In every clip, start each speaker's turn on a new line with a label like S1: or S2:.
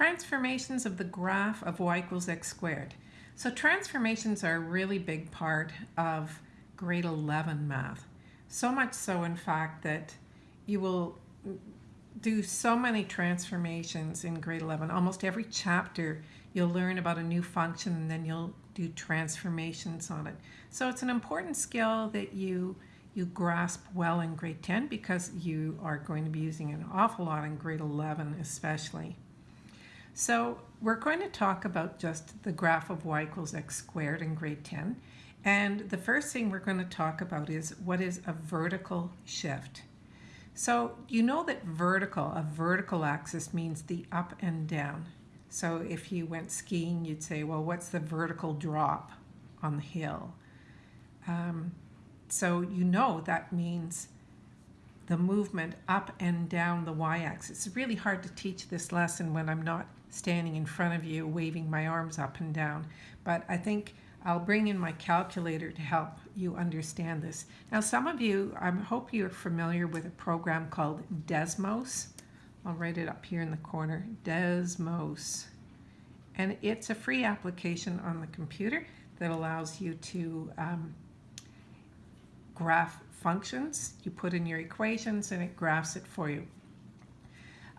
S1: transformations of the graph of y equals x squared. So transformations are a really big part of grade 11 math. So much so, in fact, that you will do so many transformations in grade 11. Almost every chapter you'll learn about a new function and then you'll do transformations on it. So it's an important skill that you you grasp well in grade 10 because you are going to be using an awful lot in grade 11 especially. So we're going to talk about just the graph of y equals x squared in grade 10. And the first thing we're going to talk about is what is a vertical shift. So you know that vertical, a vertical axis means the up and down. So if you went skiing, you'd say, well, what's the vertical drop on the hill? Um, so you know that means the movement up and down the y-axis. It's really hard to teach this lesson when I'm not standing in front of you waving my arms up and down. But I think I'll bring in my calculator to help you understand this. Now some of you, I hope you're familiar with a program called Desmos. I'll write it up here in the corner, Desmos. And it's a free application on the computer that allows you to um, graph functions. You put in your equations and it graphs it for you.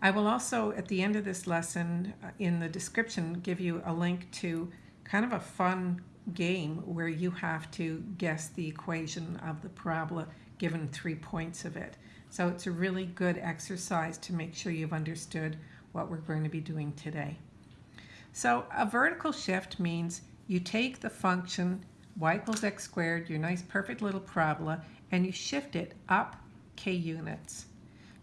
S1: I will also, at the end of this lesson, uh, in the description, give you a link to kind of a fun game where you have to guess the equation of the parabola given three points of it. So it's a really good exercise to make sure you've understood what we're going to be doing today. So a vertical shift means you take the function y equals x squared, your nice perfect little parabola, and you shift it up k units.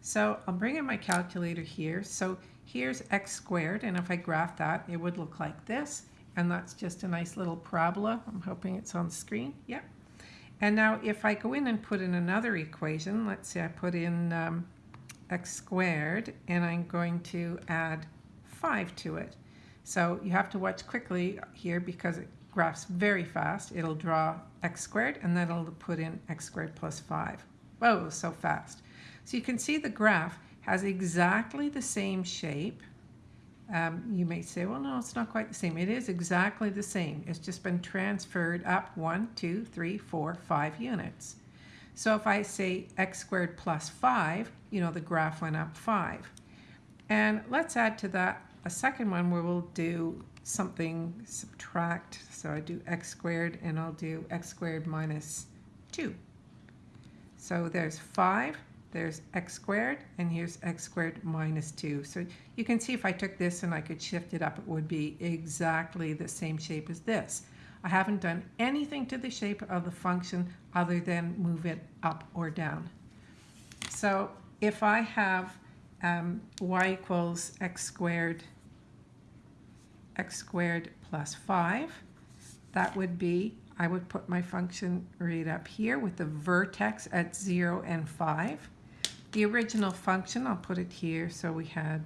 S1: So I'll bring in my calculator here. So here's x squared, and if I graph that, it would look like this. And that's just a nice little parabola. I'm hoping it's on the screen. Yep. And now if I go in and put in another equation, let's say I put in um, x squared, and I'm going to add 5 to it. So you have to watch quickly here because it graphs very fast. It'll draw x squared and then it'll put in x squared plus 5. Whoa, so fast. So you can see the graph has exactly the same shape. Um, you may say, well, no, it's not quite the same. It is exactly the same. It's just been transferred up one, two, three, four, five units. So if I say x squared plus 5, you know, the graph went up 5. And let's add to that a second one where we'll do something subtract. So I do x squared and I'll do x squared minus 2. So there's 5, there's x squared, and here's x squared minus 2. So you can see if I took this and I could shift it up, it would be exactly the same shape as this. I haven't done anything to the shape of the function other than move it up or down. So if I have um, y equals x squared x squared plus 5. That would be, I would put my function right up here with the vertex at 0 and 5. The original function, I'll put it here, so we had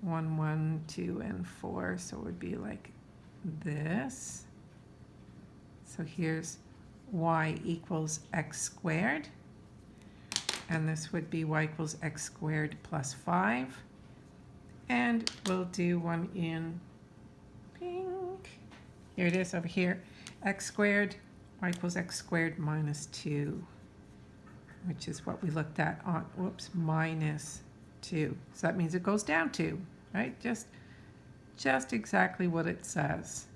S1: 1, 1, 2, and 4, so it would be like this. So here's y equals x squared, and this would be y equals x squared plus 5. And we'll do one in here it is over here. x squared y equals x squared minus 2, which is what we looked at on, whoops, minus 2. So that means it goes down 2, right? Just, just exactly what it says.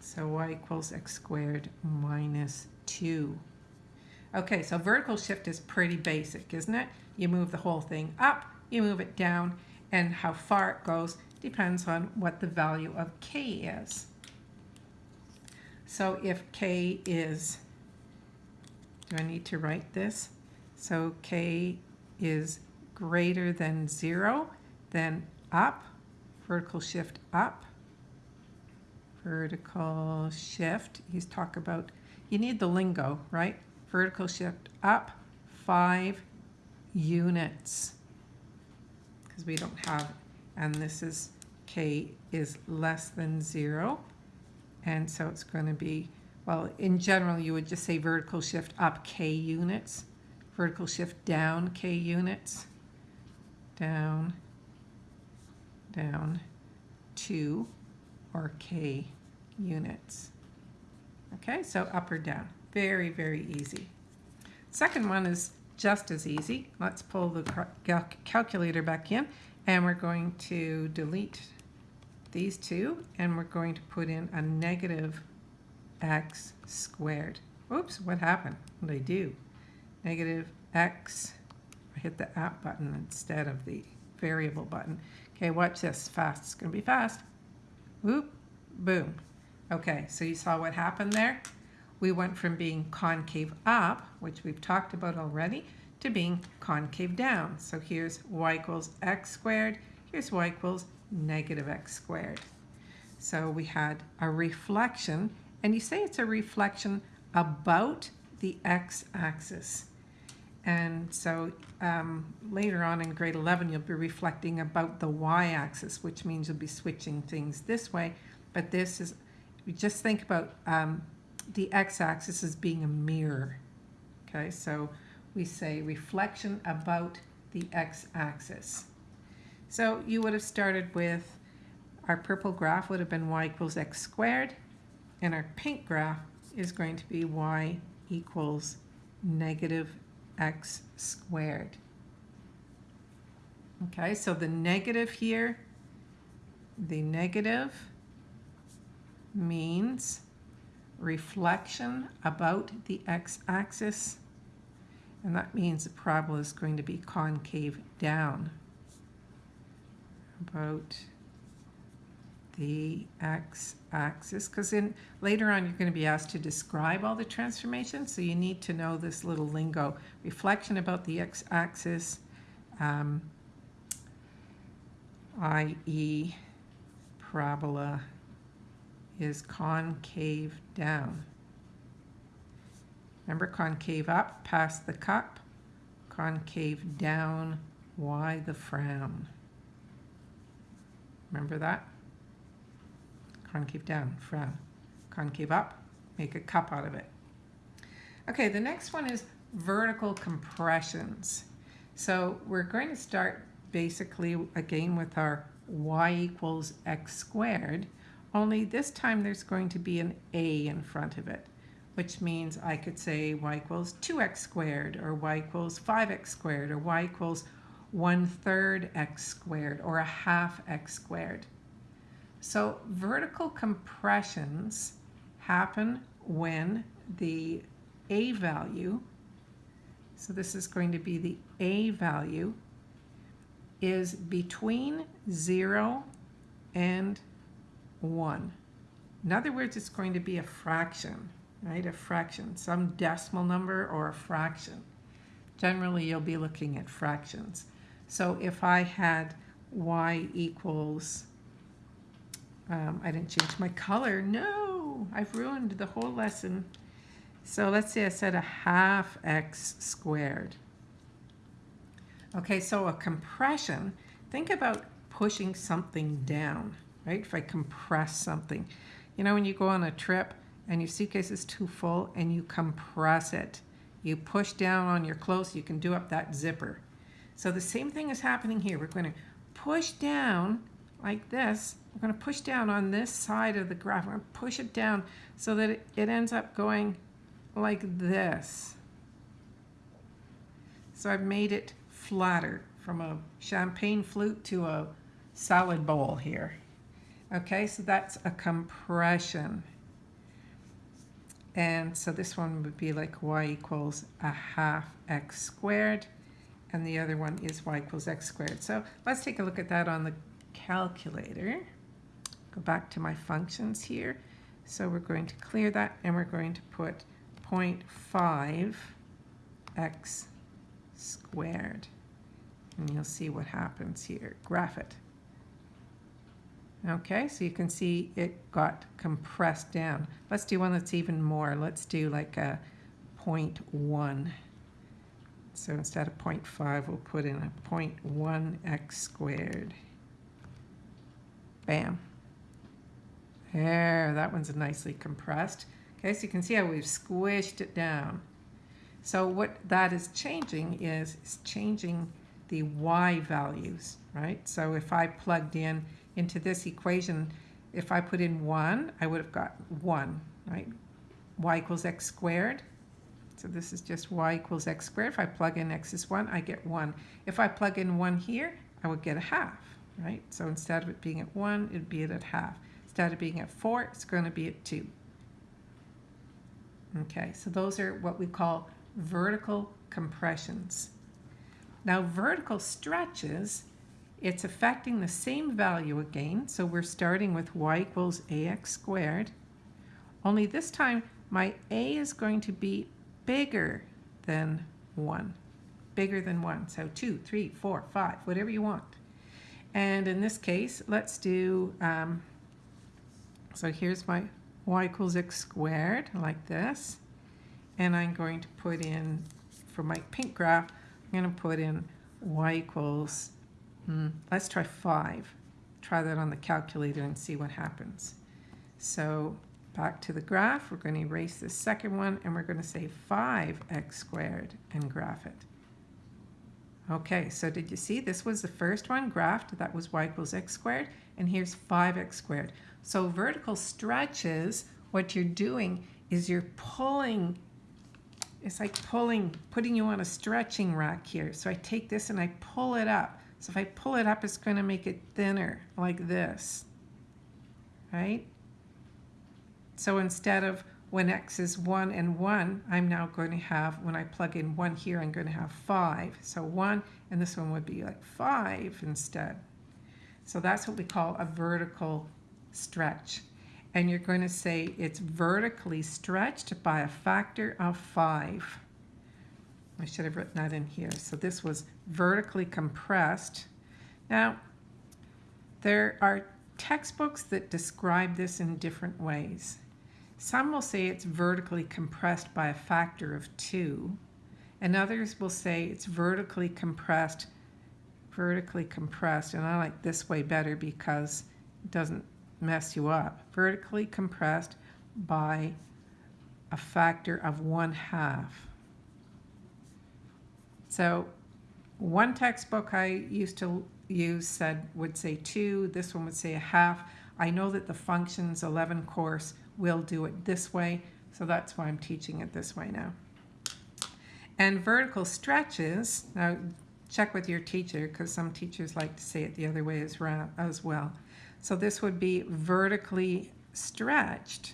S1: So y equals x squared minus 2. Okay, so vertical shift is pretty basic, isn't it? You move the whole thing up, you move it down, and how far it goes depends on what the value of k is. So if k is, do I need to write this? So k is greater than 0, then up, vertical shift up, vertical shift, he's talk about, you need the lingo, right? Vertical shift up 5 units because we don't have, and this is k is less than 0. And so it's going to be, well, in general, you would just say vertical shift up k units, vertical shift down k units, down, down 2 or k units. Okay, so up or down. Very, very easy. Second one is just as easy. Let's pull the calculator back in and we're going to delete these two and we're going to put in a negative x squared. Oops, what happened? What did I do? Negative x, I hit the app button instead of the variable button. Okay, watch this, fast, it's gonna be fast. Whoop, boom. Okay, so you saw what happened there? We went from being concave up, which we've talked about already, to being concave down. So here's y equals x squared, here's y equals negative x squared. So we had a reflection, and you say it's a reflection about the x-axis. And so um, later on in grade 11, you'll be reflecting about the y-axis, which means you'll be switching things this way. But this is, just think about um, the x-axis as being a mirror. Okay, so we say reflection about the x-axis. So you would have started with our purple graph would have been y equals x squared, and our pink graph is going to be y equals negative x squared. Okay, so the negative here, the negative means reflection about the x-axis, and that means the parabola is going to be concave down about the x-axis because in later on you're going to be asked to describe all the transformations so you need to know this little lingo reflection about the x-axis um, i.e. parabola is concave down remember concave up past the cup concave down why the frown remember that concave down, frown. Concave up, make a cup out of it. Okay, the next one is vertical compressions. So we're going to start basically again with our y equals x squared, only this time there's going to be an a in front of it, which means I could say y equals 2x squared, or y equals 5x squared, or y equals 1 third x squared, or a half x squared. So vertical compressions happen when the A value, so this is going to be the A value, is between 0 and 1. In other words, it's going to be a fraction, right? A fraction, some decimal number or a fraction. Generally, you'll be looking at fractions. So if I had y equals um, I didn't change my color. No, I've ruined the whole lesson. So let's say I said a half x squared. Okay, so a compression, think about pushing something down, right? If I compress something. You know, when you go on a trip and your suitcase is too full and you compress it, you push down on your clothes, you can do up that zipper. So the same thing is happening here. We're going to push down like this we're going to push down on this side of the graph. We're going to push it down so that it, ends up going like this. So I've made it flatter from a champagne flute to a salad bowl here. Okay, so that's a compression. And so this one would be like y equals a half x squared, and the other one is y equals x squared. So let's take a look at that on the calculator go back to my functions here. So we're going to clear that and we're going to put 0.5 x squared. And you'll see what happens here. Graph it. Okay, so you can see it got compressed down. Let's do one that's even more. Let's do like a 0.1. So instead of 0.5, we'll put in a 0.1 x squared. Bam. There, that one's nicely compressed. Okay, so you can see how we've squished it down. So what that is changing is, is changing the y values, right? So if I plugged in into this equation, if I put in 1, I would have got 1, right? y equals x squared. So this is just y equals x squared. If I plug in x is 1, I get 1. If I plug in 1 here, I would get a half, right? So instead of it being at 1, it'd be at half. Instead of being at 4, it's going to be at 2. Okay, so those are what we call vertical compressions. Now vertical stretches, it's affecting the same value again. So we're starting with y equals ax squared. Only this time my a is going to be bigger than 1. Bigger than 1. So 2, 3, 4, 5, whatever you want. And in this case, let's do, um, so here's my y equals x squared, like this. And I'm going to put in, for my pink graph, I'm going to put in y equals, hmm, let's try 5. Try that on the calculator and see what happens. So back to the graph, we're going to erase this second one, and we're going to say 5x squared and graph it. Okay, so did you see this was the first one graphed, that was y equals x squared, and here's 5x squared. So vertical stretches, what you're doing is you're pulling, it's like pulling, putting you on a stretching rack here. So I take this and I pull it up. So if I pull it up, it's going to make it thinner, like this, right? So instead of when x is 1 and 1, I'm now going to have, when I plug in 1 here, I'm going to have 5. So 1, and this one would be like 5 instead. So that's what we call a vertical stretch. And you're going to say it's vertically stretched by a factor of 5. I should have written that in here. So this was vertically compressed. Now, there are textbooks that describe this in different ways. Some will say it's vertically compressed by a factor of 2, and others will say it's vertically compressed, vertically compressed, and I like this way better because it doesn't mess you up. Vertically compressed by a factor of 1 half. So one textbook I used to use said would say 2, this one would say a half. I know that the functions 11 course will do it this way, so that's why I'm teaching it this way now. And vertical stretches, now check with your teacher because some teachers like to say it the other way as, well. So this would be vertically stretched,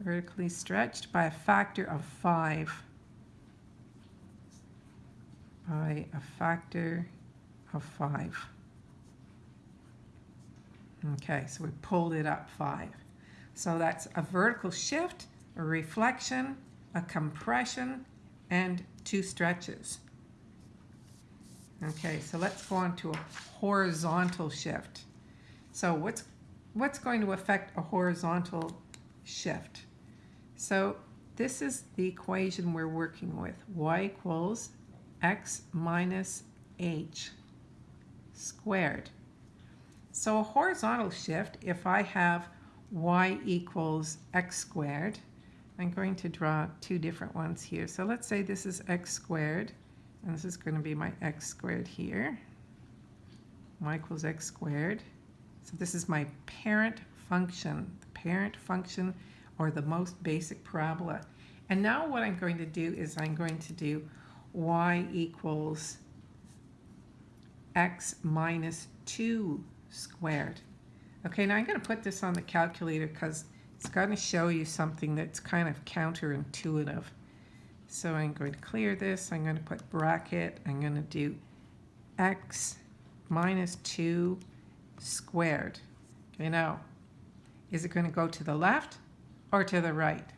S1: vertically stretched by a factor of 5, by a factor of 5. Okay, so we pulled it up 5. So that's a vertical shift, a reflection, a compression, and two stretches. Okay, so let's go on to a horizontal shift. So what's, what's going to affect a horizontal shift? So this is the equation we're working with. y equals x minus h squared. So a horizontal shift, if I have y equals x squared. I'm going to draw two different ones here. So let's say this is x squared, and this is going to be my x squared here. y equals x squared. So this is my parent function, the parent function or the most basic parabola. And now what I'm going to do is I'm going to do y equals x minus 2 squared. Okay, now I'm going to put this on the calculator because it's going to show you something that's kind of counterintuitive. So I'm going to clear this. I'm going to put bracket. I'm going to do x minus 2 squared. Okay, now, is it going to go to the left or to the right?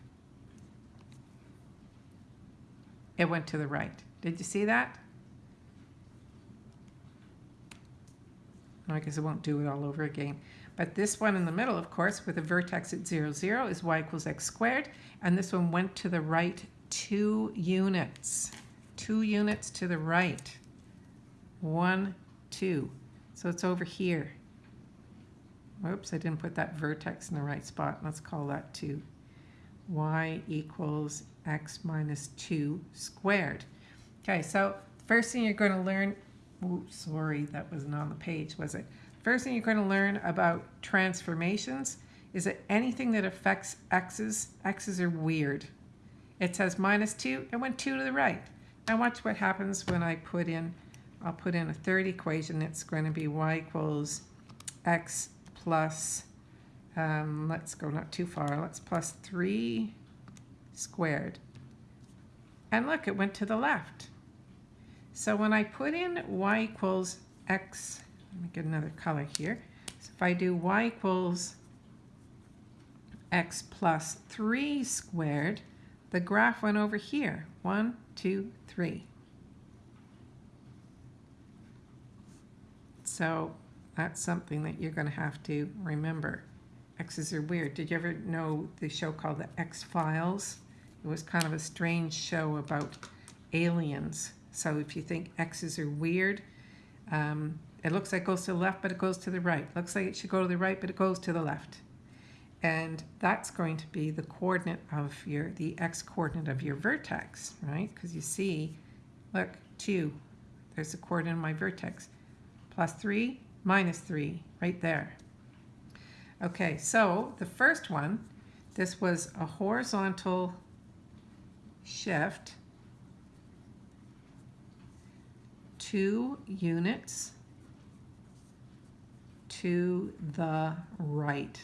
S1: It went to the right. Did you see that? I guess I won't do it all over again. But this one in the middle, of course, with a vertex at 0, 0 is y equals x squared. And this one went to the right two units. Two units to the right. One, two. So it's over here. Oops, I didn't put that vertex in the right spot. Let's call that 2. Y equals x minus 2 squared. Okay, so first thing you're going to learn oh, sorry, that wasn't on the page, was it? First thing you're going to learn about transformations is that anything that affects x's, x's are weird. It says minus 2, it went 2 to the right. Now watch what happens when I put in, I'll put in a third equation. It's going to be y equals x plus, um, let's go not too far, let's plus 3 squared. And look, it went to the left. So when I put in y equals x, let me get another color here. So if I do y equals x plus 3 squared, the graph went over here. One, two, three. So that's something that you're going to have to remember. X's are weird. Did you ever know the show called The X-Files? It was kind of a strange show about aliens. So if you think X's are weird, um, it looks like it goes to the left, but it goes to the right. Looks like it should go to the right, but it goes to the left. And that's going to be the coordinate of your, the x coordinate of your vertex, right? Because you see, look, 2, there's the coordinate of my vertex. Plus 3, minus 3, right there. Okay, so the first one, this was a horizontal shift, 2 units to the right.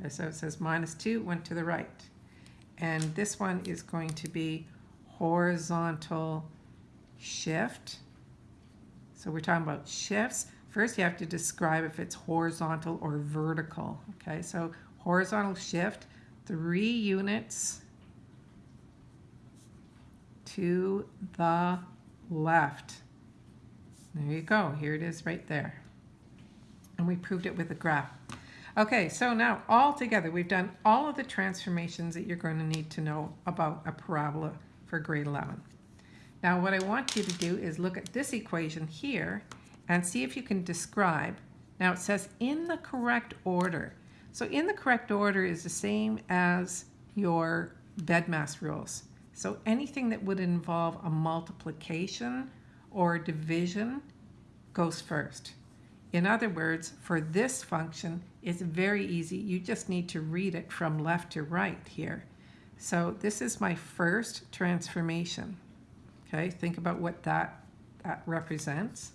S1: Okay, so it says minus 2 went to the right. And this one is going to be horizontal shift. So we're talking about shifts. First, you have to describe if it's horizontal or vertical. Okay, so horizontal shift, three units to the left. There you go. Here it is right there. And we proved it with a graph. Okay, so now all together, we've done all of the transformations that you're going to need to know about a parabola for grade 11. Now what I want you to do is look at this equation here and see if you can describe. Now it says in the correct order. So in the correct order is the same as your BEDMAS rules. So anything that would involve a multiplication or division goes first. In other words, for this function, it's very easy. You just need to read it from left to right here. So this is my first transformation. Okay, think about what that, that represents.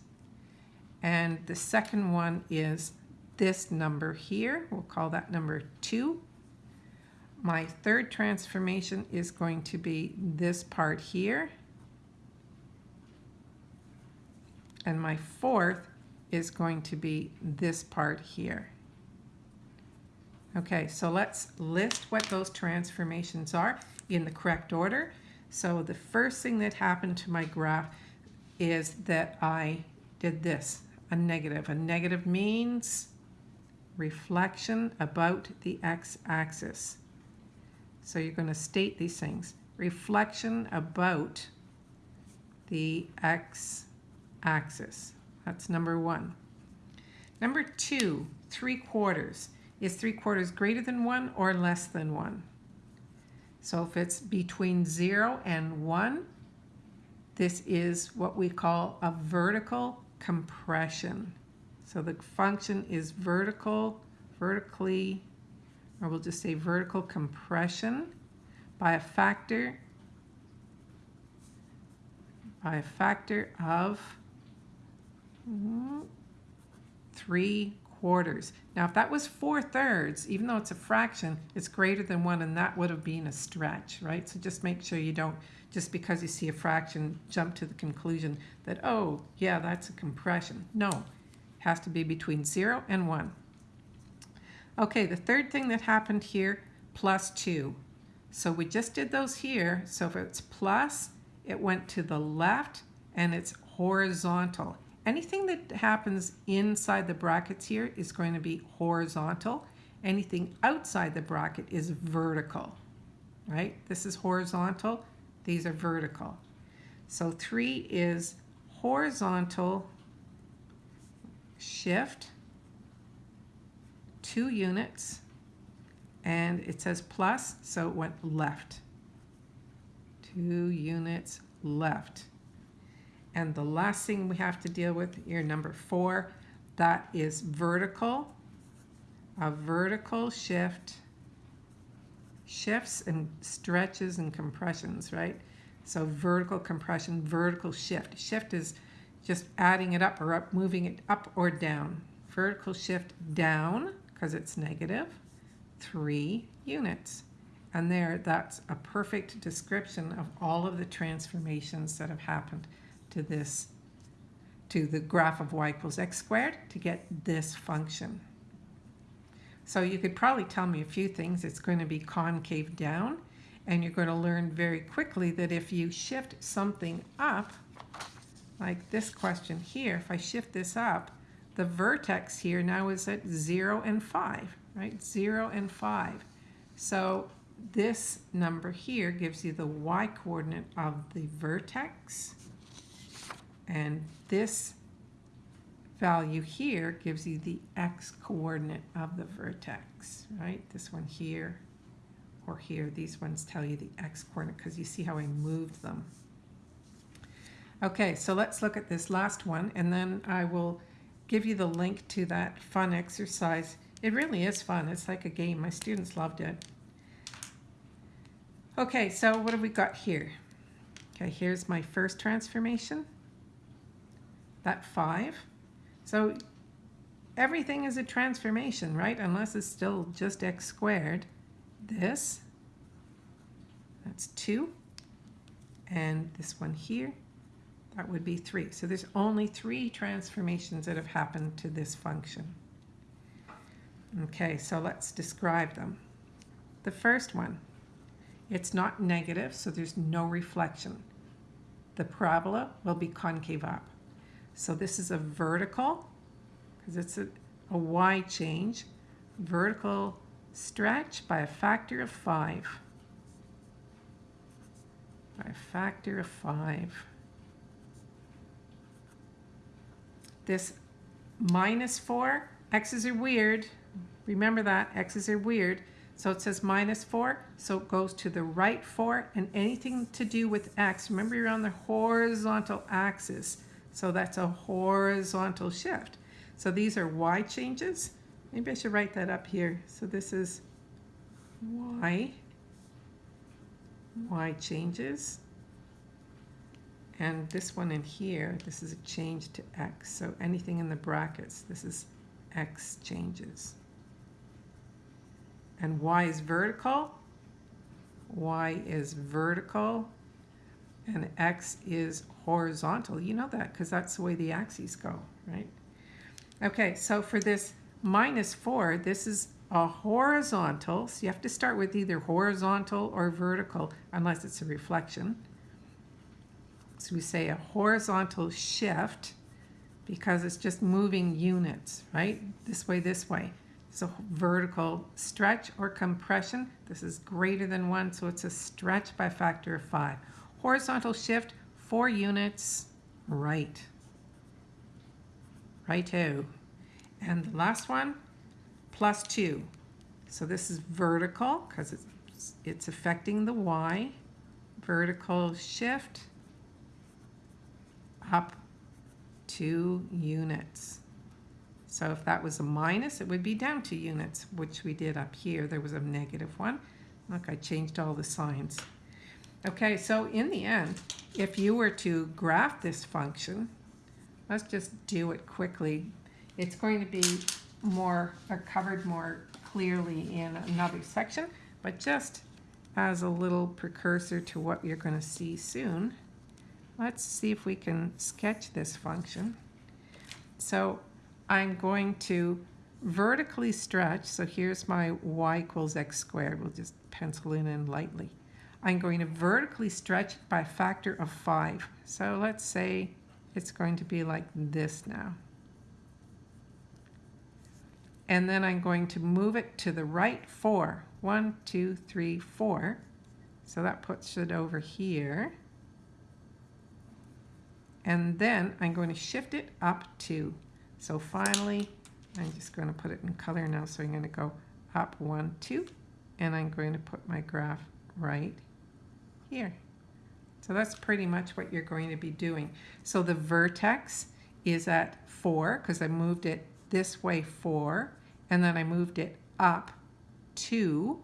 S1: And the second one is this number here. We'll call that number 2. My third transformation is going to be this part here. And my fourth is going to be this part here. Okay, so let's list what those transformations are in the correct order. So the first thing that happened to my graph is that I did this, a negative. A negative means reflection about the x-axis. So you're going to state these things. Reflection about the x-axis. That's number one. Number two, three quarters. Is three quarters greater than one or less than one? So if it's between zero and one, this is what we call a vertical compression. So the function is vertical, vertically, or we'll just say vertical compression by a factor, by a factor of three quarters. Now, if that was four thirds, even though it's a fraction, it's greater than one, and that would have been a stretch, right? So just make sure you don't, just because you see a fraction, jump to the conclusion that, oh, yeah, that's a compression. No, it has to be between zero and one. Okay, the third thing that happened here, plus two. So we just did those here. So if it's plus, it went to the left, and it's horizontal. Anything that happens inside the brackets here is going to be horizontal. Anything outside the bracket is vertical, right? This is horizontal, these are vertical. So three is horizontal shift, two units, and it says plus, so it went left. Two units left. And the last thing we have to deal with, your number four, that is vertical. A vertical shift shifts and stretches and compressions, right? So vertical compression, vertical shift. Shift is just adding it up or up, moving it up or down. Vertical shift down, because it's negative, three units. And there, that's a perfect description of all of the transformations that have happened to this, to the graph of y equals x squared to get this function. So you could probably tell me a few things. It's going to be concave down, and you're going to learn very quickly that if you shift something up, like this question here, if I shift this up, the vertex here now is at 0 and 5, right? 0 and 5. So this number here gives you the y-coordinate of the vertex, and this value here gives you the x-coordinate of the vertex, right? This one here or here, these ones tell you the x-coordinate because you see how I moved them. Okay, so let's look at this last one and then I will give you the link to that fun exercise. It really is fun. It's like a game. My students loved it. Okay, so what have we got here? Okay, here's my first transformation. That 5. So everything is a transformation, right? Unless it's still just x squared. This, that's 2. And this one here, that would be 3. So there's only three transformations that have happened to this function. Okay, so let's describe them. The first one, it's not negative, so there's no reflection. The parabola will be concave up. So this is a vertical, because it's a, a y change, vertical stretch by a factor of 5. By a factor of 5. This minus 4, x's are weird. Remember that, x's are weird. So it says minus 4, so it goes to the right 4, and anything to do with x, remember you're on the horizontal axis. So that's a horizontal shift. So these are y changes. Maybe I should write that up here. So this is y, y changes. And this one in here, this is a change to x. So anything in the brackets, this is x changes. And y is vertical. y is vertical and x is horizontal. You know that because that's the way the axes go, right? Okay, so for this minus 4, this is a horizontal. So you have to start with either horizontal or vertical unless it's a reflection. So we say a horizontal shift because it's just moving units, right? This way, this way. So vertical stretch or compression. This is greater than 1, so it's a stretch by factor of 5. Horizontal shift, four units, right. Righto. And the last one, plus two. So this is vertical because it's, it's affecting the Y. Vertical shift up two units. So if that was a minus, it would be down two units, which we did up here. There was a negative one. Look, I changed all the signs. Okay, so in the end, if you were to graph this function, let's just do it quickly. It's going to be more uh, covered more clearly in another section, but just as a little precursor to what you're going to see soon, let's see if we can sketch this function. So I'm going to vertically stretch, so here's my y equals x squared. We'll just pencil it in lightly. I'm going to vertically stretch it by a factor of 5. So let's say it's going to be like this now. And then I'm going to move it to the right 4. 1, 2, 3, 4. So that puts it over here. And then I'm going to shift it up 2. So finally, I'm just going to put it in color now. So I'm going to go up 1, 2. And I'm going to put my graph right here. So that's pretty much what you're going to be doing. So the vertex is at 4 because I moved it this way 4 and then I moved it up 2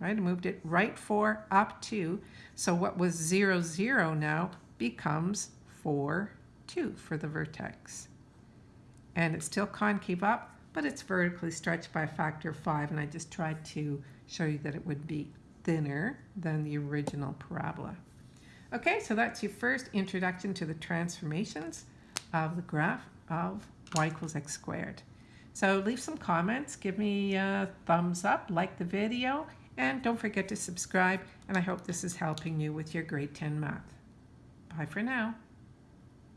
S1: right? I moved it right 4 up 2. So what was 0 0 now becomes 4 2 for the vertex. And it's still concave up, but it's vertically stretched by a factor of 5 and I just tried to show you that it would be thinner than the original parabola. Okay, so that's your first introduction to the transformations of the graph of y equals x squared. So leave some comments, give me a thumbs up, like the video, and don't forget to subscribe, and I hope this is helping you with your grade 10 math. Bye for now.